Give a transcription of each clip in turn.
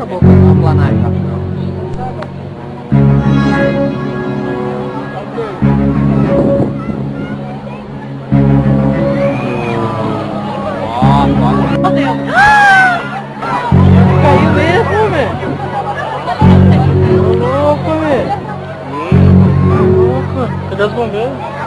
acabou. Vamos lá na área, rapidão. Caiu mesmo, velho. Louco, velho. Louco. Cadê as bombeiras?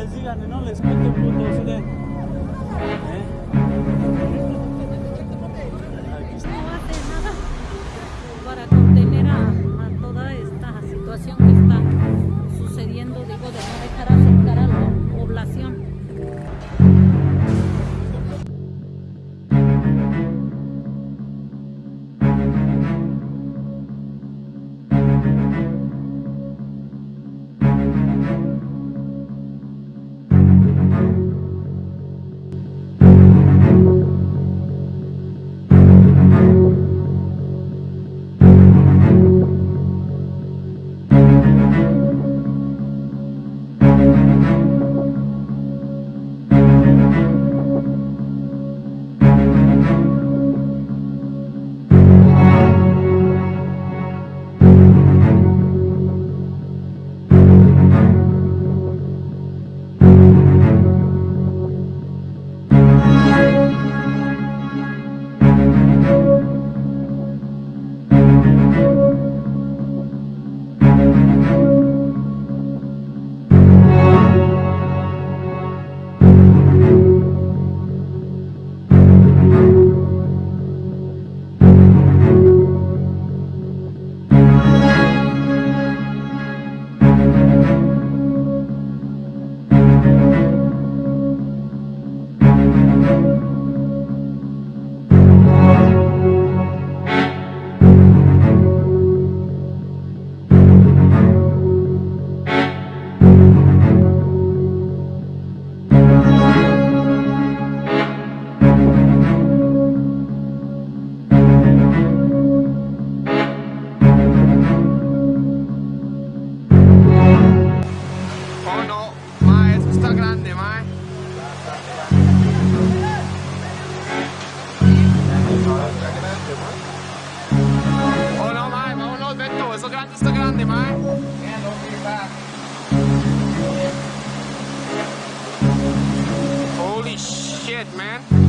les digan y no les cuenten puntos, ¿eh? ¿Eh? man.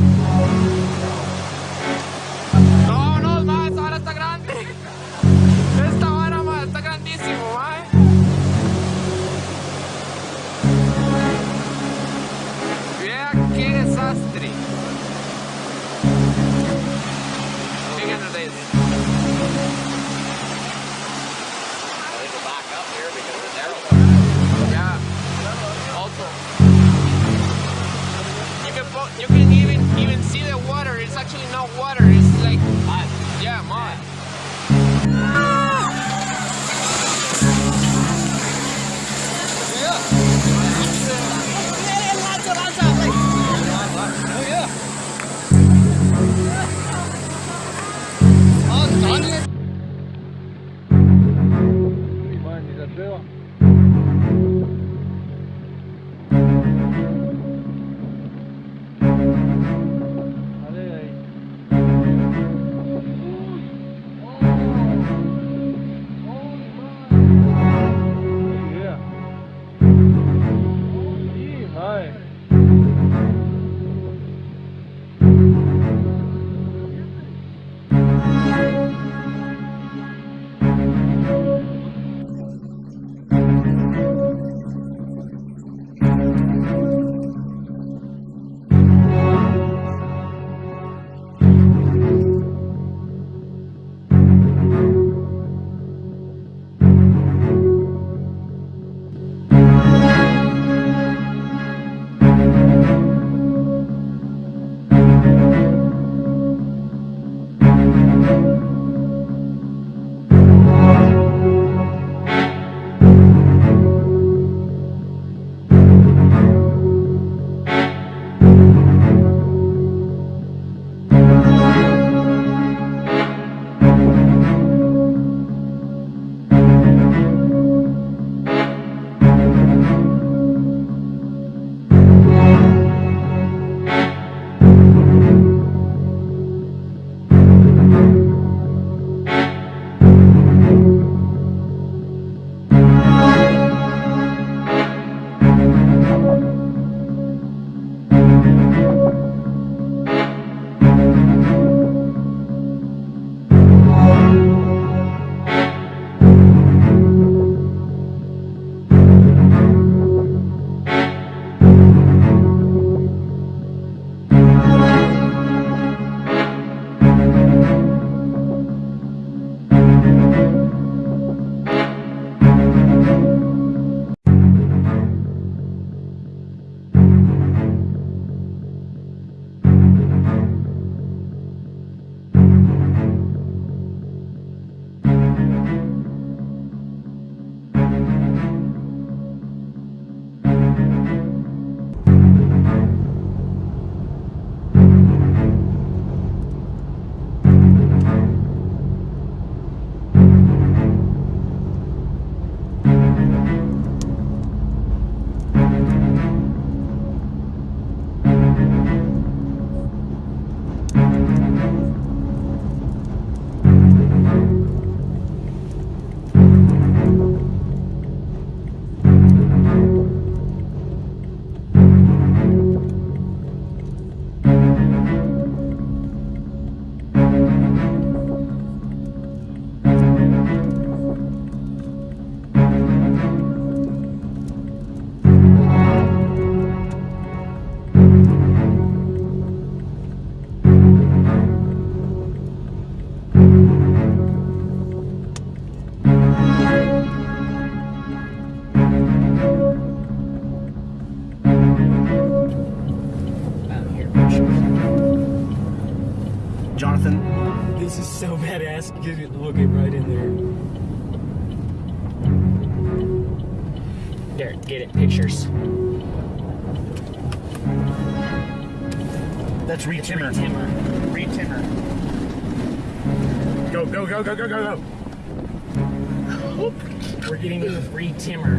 Is so badass. Get it- We'll get right in there. There, get it. Pictures. That's Reed Timmer. Timmer. Reed Timmer. Go, go, go, go, go, go, go. We're getting in with Reed Timmer.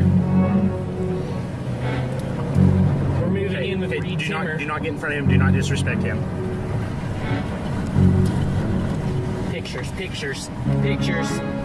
We're moving in with Reed do Timmer. not, do not get in front of him. Do not disrespect him. Pictures, pictures, pictures.